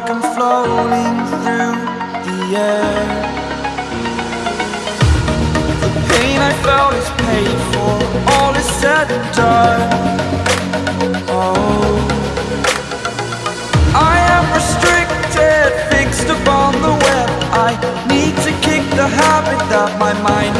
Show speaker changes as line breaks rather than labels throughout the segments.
like I'm floating through the air. The pain I felt is paid for, all is said and done. Oh. I am restricted, fixed upon the web. I need to kick the habit that my mind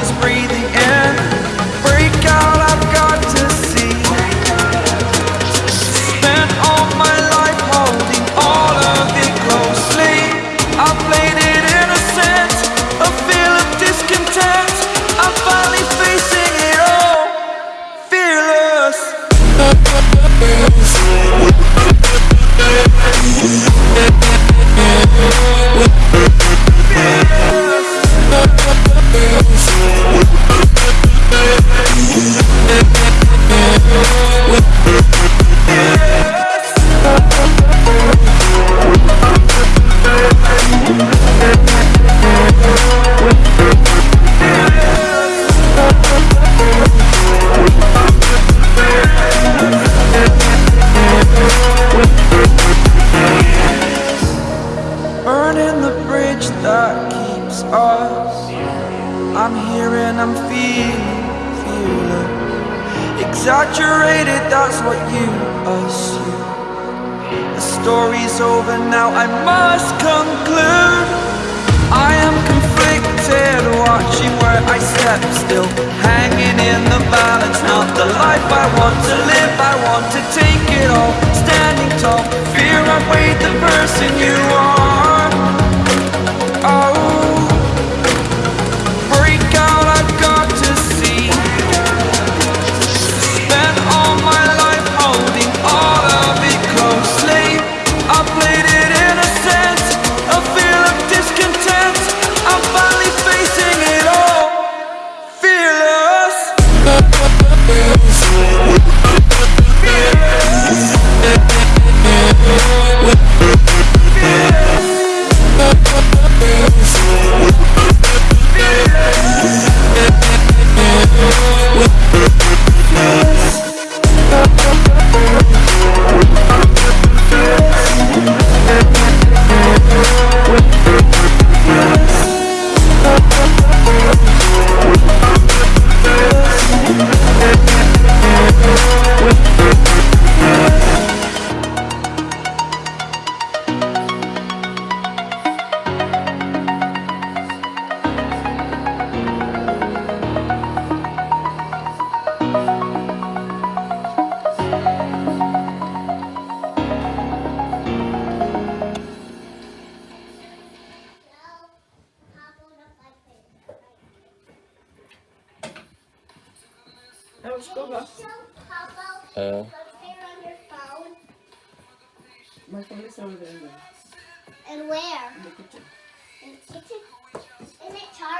keeps us. I'm here and I'm feeling, feeling Exaggerated, that's what you assume. The story's over now, I must conclude. I am conflicted, watching where I step still. Hanging in the balance, not the life I want to live. I want to take it all, standing tall. Fear I weighed the person you are
Uh.
My phone is over there. And where? In the
kitchen.
In the kitchen? Isn't it charged?